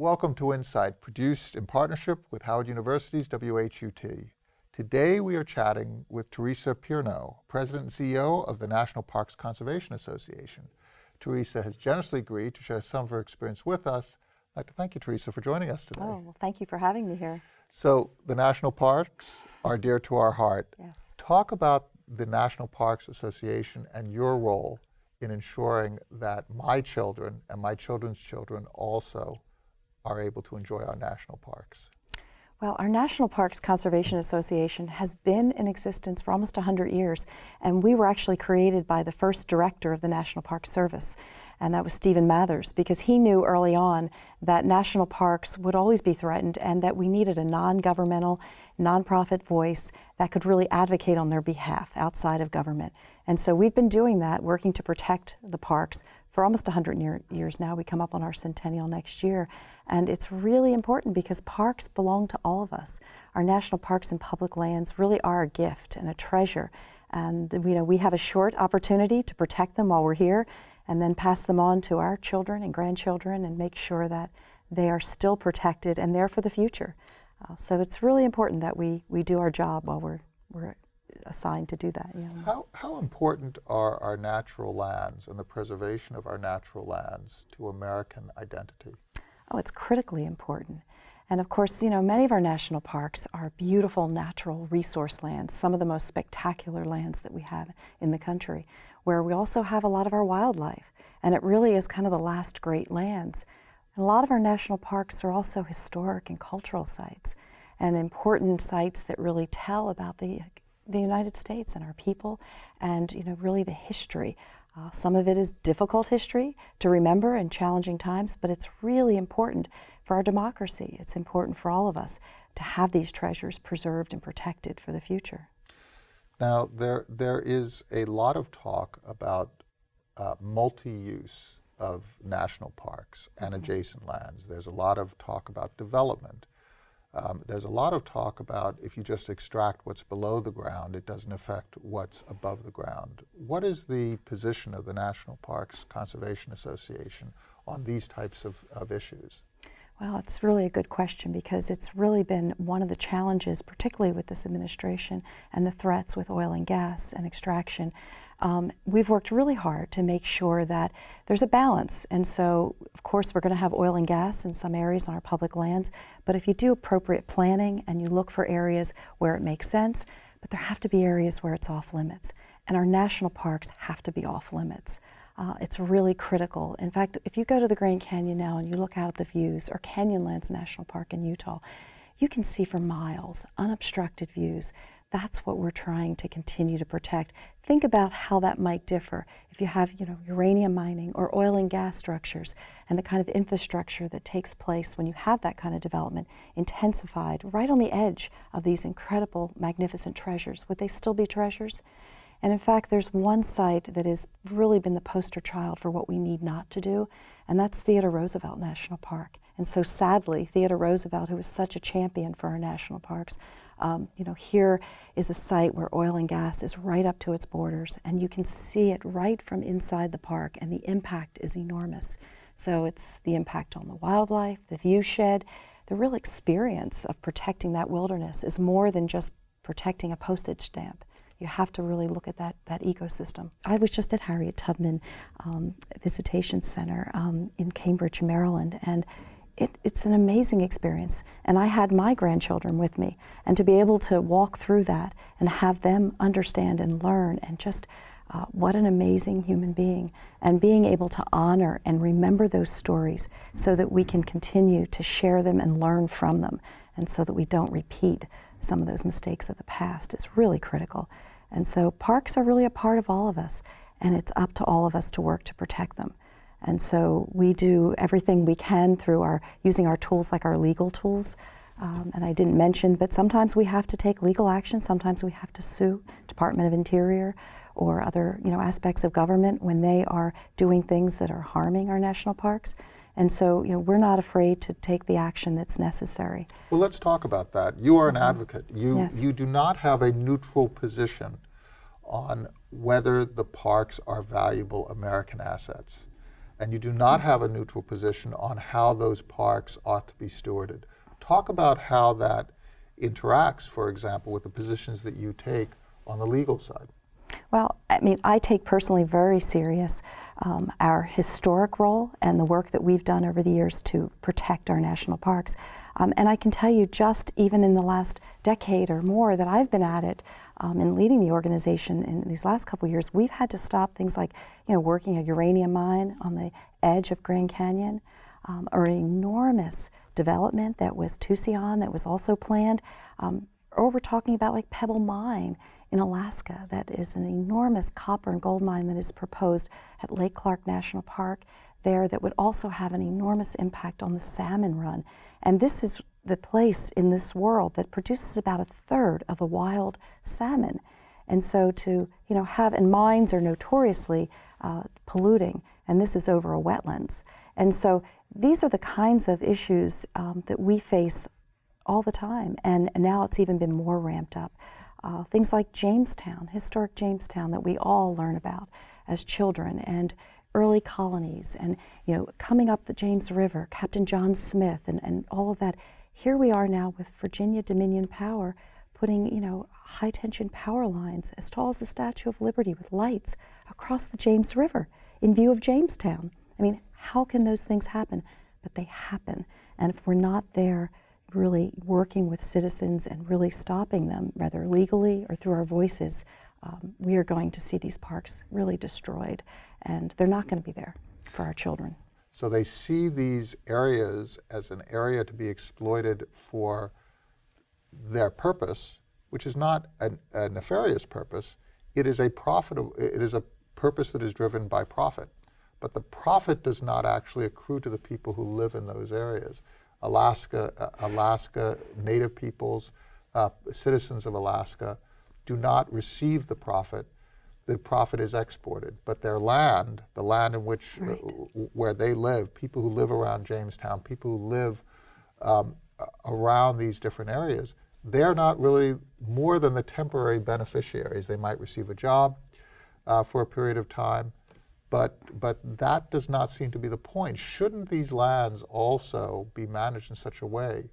Welcome to Insight, produced in partnership with Howard University's WHUT. Today we are chatting with Teresa Pierno, President and CEO of the National Parks Conservation Association. Teresa has generously agreed to share some of her experience with us. I'd like to thank you, Teresa, for joining us today. Oh, well, thank you for having me here. So the national parks are dear to our heart. Yes. Talk about the National Parks Association and your role in ensuring that my children and my children's children also are able to enjoy our national parks. Well, our National Parks Conservation Association has been in existence for almost 100 years, and we were actually created by the first director of the National Park Service, and that was Stephen Mathers, because he knew early on that national parks would always be threatened and that we needed a non-governmental, nonprofit voice that could really advocate on their behalf outside of government. And so we've been doing that, working to protect the parks for almost 100 year, years now. We come up on our centennial next year. And it's really important because parks belong to all of us. Our national parks and public lands really are a gift and a treasure. And you know, we have a short opportunity to protect them while we're here and then pass them on to our children and grandchildren and make sure that they are still protected and there for the future. Uh, so it's really important that we, we do our job while we're, we're assigned to do that. Yeah. How, how important are our natural lands and the preservation of our natural lands to American identity? Oh, it's critically important. And of course, you know, many of our national parks are beautiful natural resource lands, some of the most spectacular lands that we have in the country, where we also have a lot of our wildlife. And it really is kind of the last great lands. And a lot of our national parks are also historic and cultural sites and important sites that really tell about the, the United States and our people and, you know, really the history uh, some of it is difficult history to remember in challenging times, but it's really important for our democracy. It's important for all of us to have these treasures preserved and protected for the future. Now, there, there is a lot of talk about uh, multi-use of national parks and mm -hmm. adjacent lands. There's a lot of talk about development. Um, there's a lot of talk about if you just extract what's below the ground, it doesn't affect what's above the ground. What is the position of the National Parks Conservation Association on these types of, of issues? Well, it's really a good question because it's really been one of the challenges, particularly with this administration and the threats with oil and gas and extraction, um, we've worked really hard to make sure that there's a balance. And so, of course, we're going to have oil and gas in some areas on our public lands, but if you do appropriate planning and you look for areas where it makes sense, but there have to be areas where it's off limits. And our national parks have to be off limits. Uh, it's really critical. In fact, if you go to the Grand Canyon now and you look out at the views, or Canyonlands National Park in Utah, you can see for miles unobstructed views. That's what we're trying to continue to protect. Think about how that might differ if you have, you know, uranium mining or oil and gas structures and the kind of infrastructure that takes place when you have that kind of development intensified right on the edge of these incredible, magnificent treasures. Would they still be treasures? And in fact, there's one site that has really been the poster child for what we need not to do, and that's Theodore Roosevelt National Park. And so sadly, Theodore Roosevelt, who was such a champion for our national parks, um, you know, here is a site where oil and gas is right up to its borders, and you can see it right from inside the park, and the impact is enormous. So it's the impact on the wildlife, the viewshed, the real experience of protecting that wilderness is more than just protecting a postage stamp. You have to really look at that, that ecosystem. I was just at Harriet Tubman um, Visitation Center um, in Cambridge, Maryland, and it, it's an amazing experience. And I had my grandchildren with me. And to be able to walk through that and have them understand and learn and just uh, what an amazing human being. And being able to honor and remember those stories so that we can continue to share them and learn from them. And so that we don't repeat some of those mistakes of the past is really critical. And so parks are really a part of all of us. And it's up to all of us to work to protect them. And so we do everything we can through our, using our tools like our legal tools. Um, and I didn't mention, but sometimes we have to take legal action. Sometimes we have to sue Department of Interior or other you know, aspects of government when they are doing things that are harming our national parks. And so, you know, we're not afraid to take the action that's necessary. Well, let's talk about that. You are an mm -hmm. advocate. You, yes. you do not have a neutral position on whether the parks are valuable American assets. and you do not have a neutral position on how those parks ought to be stewarded. Talk about how that interacts, for example, with the positions that you take on the legal side. Well, I mean, I take personally very serious um, our historic role and the work that we've done over the years to protect our national parks. Um, and I can tell you just even in the last decade or more that I've been at it um, and leading the organization in these last couple years, we've had to stop things like, you know, working a uranium mine on the edge of Grand Canyon um, or an enormous development that was Tucson that was also planned. Um, or we're talking about like Pebble Mine in Alaska that is an enormous copper and gold mine that is proposed at Lake Clark National Park there that would also have an enormous impact on the salmon run. And this is the place in this world that produces about a third of the wild salmon. And so to, you know, have, and mines are notoriously uh, polluting, and this is over a wetlands. And so these are the kinds of issues um, that we face all the time, and, and now it's even been more ramped up. Uh, things like Jamestown, historic Jamestown that we all learn about as children, and early colonies, and you know, coming up the James River, Captain John Smith, and, and all of that. Here we are now with Virginia Dominion Power putting, you know, high tension power lines as tall as the Statue of Liberty with lights across the James River in view of Jamestown. I mean, how can those things happen? But they happen. And if we're not there really working with citizens and really stopping them, whether legally or through our voices, um, we are going to see these parks really destroyed, and they're not going to be there for our children. So they see these areas as an area to be exploited for their purpose, which is not a, a nefarious purpose. It is a profitable. It is a purpose that is driven by profit, but the profit does not actually accrue to the people who live in those areas. Alaska, uh, Alaska Native peoples, uh, citizens of Alaska, do not receive the profit. The profit is exported, but their land, the land in which uh, right. where they live, people who live around Jamestown, people who live um, around these different areas, they're not really more than the temporary beneficiaries. They might receive a job uh, for a period of time, but, but that does not seem to be the point. Shouldn't these lands also be managed in such a way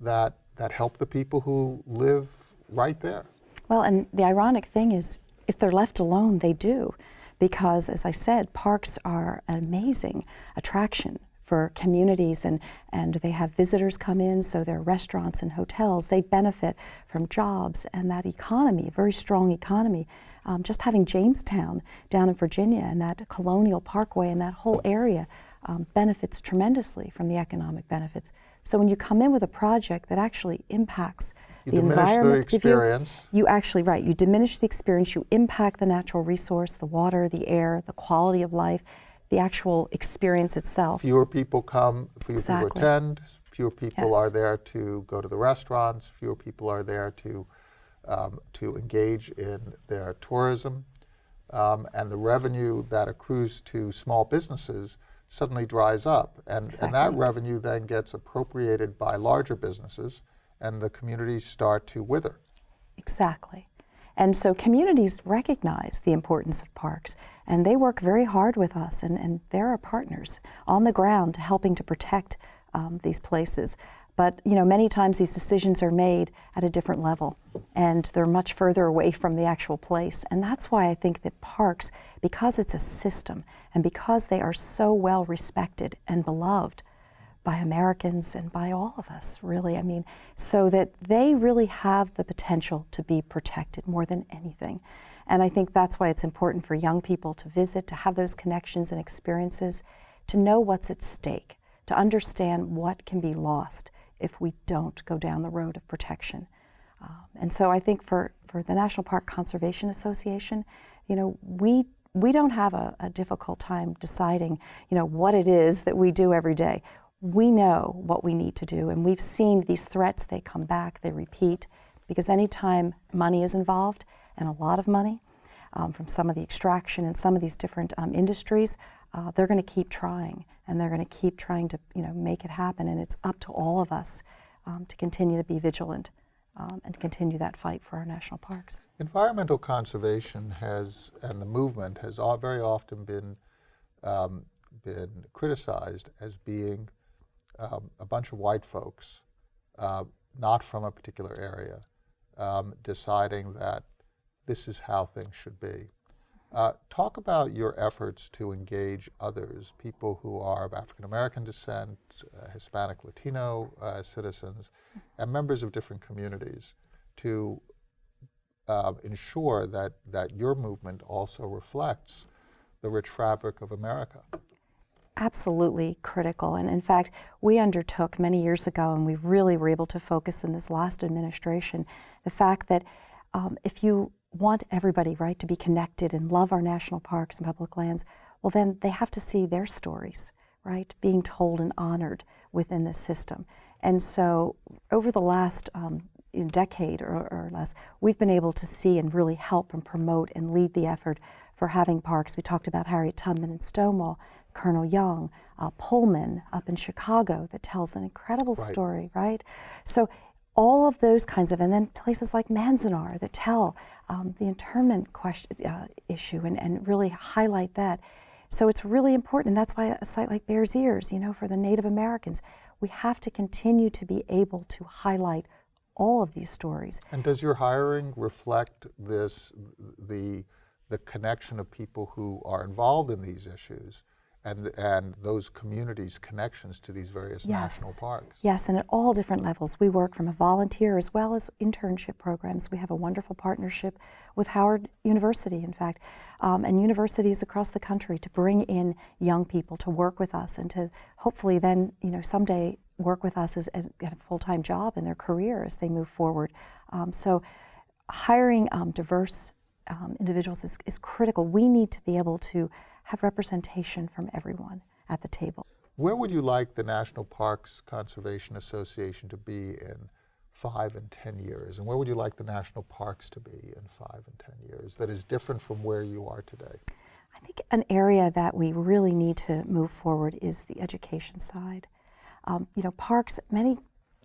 that, that help the people who live right there? Well, and the ironic thing is, if they're left alone, they do. Because, as I said, parks are an amazing attraction for communities and, and they have visitors come in, so their restaurants and hotels, they benefit from jobs and that economy, very strong economy. Um, just having Jamestown down in Virginia and that Colonial Parkway and that whole area um, benefits tremendously from the economic benefits. So when you come in with a project that actually impacts you the environment, the experience. You, you actually, right, you diminish the experience, you impact the natural resource, the water, the air, the quality of life, the actual experience itself. Fewer people come, fewer exactly. people attend, fewer people yes. are there to go to the restaurants, fewer people are there to, um, to engage in their tourism. Um, and the revenue that accrues to small businesses suddenly dries up. And, exactly. and that revenue then gets appropriated by larger businesses, and the communities start to wither. Exactly. And so communities recognize the importance of parks, and they work very hard with us, and, and they're our partners on the ground helping to protect um, these places. But you know, many times these decisions are made at a different level, and they're much further away from the actual place. And that's why I think that parks, because it's a system, and because they are so well respected and beloved, by Americans and by all of us, really. I mean, so that they really have the potential to be protected more than anything. And I think that's why it's important for young people to visit, to have those connections and experiences, to know what's at stake, to understand what can be lost if we don't go down the road of protection. Um, and so I think for, for the National Park Conservation Association, you know, we we don't have a, a difficult time deciding, you know, what it is that we do every day we know what we need to do, and we've seen these threats, they come back, they repeat, because anytime money is involved, and a lot of money, um, from some of the extraction and some of these different um, industries, uh, they're going to keep trying, and they're going to keep trying to, you know, make it happen, and it's up to all of us um, to continue to be vigilant um, and continue that fight for our national parks. Environmental conservation has, and the movement has all very often been um, been criticized as being um, a bunch of white folks, uh, not from a particular area, um, deciding that this is how things should be. Uh, talk about your efforts to engage others, people who are of African American descent, uh, Hispanic, Latino uh, citizens, and members of different communities to uh, ensure that, that your movement also reflects the rich fabric of America. Absolutely critical. And in fact, we undertook many years ago, and we really were able to focus in this last administration, the fact that um, if you want everybody, right, to be connected and love our national parks and public lands, well, then they have to see their stories, right, being told and honored within this system. And so over the last um, decade or, or, less, we've been able to see and really help and promote and lead the effort for having parks. We talked about Harriet Tubman in Stonewall, Colonel Young, uh, Pullman up in Chicago that tells an incredible right. story, right? So all of those kinds of, and then places like Manzanar that tell um, the internment question, uh, issue and, and really highlight that. So it's really important, and that's why a site like Bears Ears, you know, for the Native Americans, we have to continue to be able to highlight all of these stories. And does your hiring reflect this, the, the connection of people who are involved in these issues and, and those communities' connections to these various yes. national parks. Yes, and at all different levels. We work from a volunteer as well as internship programs. We have a wonderful partnership with Howard University, in fact, um, and universities across the country to bring in young people to work with us and to hopefully then, you know, someday work with us as, as get a full-time job in their career as they move forward. Um, so hiring um, diverse um, individuals is, is critical. We need to be able to have representation from everyone at the table. Where would you like the National Parks Conservation Association to be in five and 10 years? And where would you like the national parks to be in five and 10 years that is different from where you are today? I think an area that we really need to move forward is the education side. Um, you know, parks, many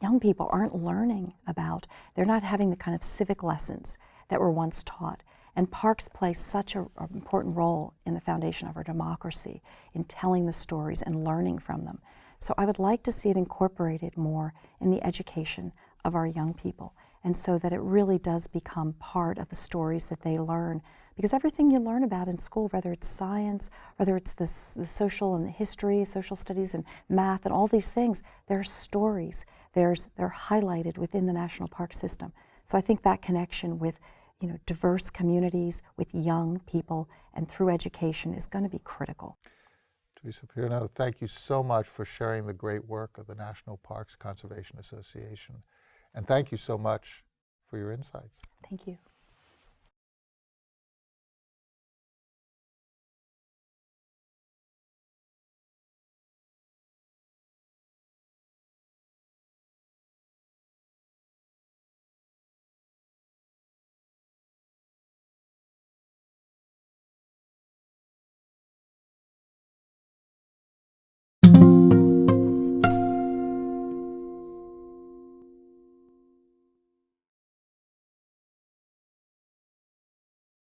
young people aren't learning about, they're not having the kind of civic lessons that were once taught. And parks play such an important role in the foundation of our democracy, in telling the stories and learning from them. So I would like to see it incorporated more in the education of our young people, and so that it really does become part of the stories that they learn. Because everything you learn about in school, whether it's science, whether it's the, the social and the history, social studies and math and all these things, there are stories. There's, they're highlighted within the national park system. So I think that connection with you know, diverse communities with young people and through education is going to be critical. Teresa Pierno, thank you so much for sharing the great work of the National Parks Conservation Association. And thank you so much for your insights. Thank you.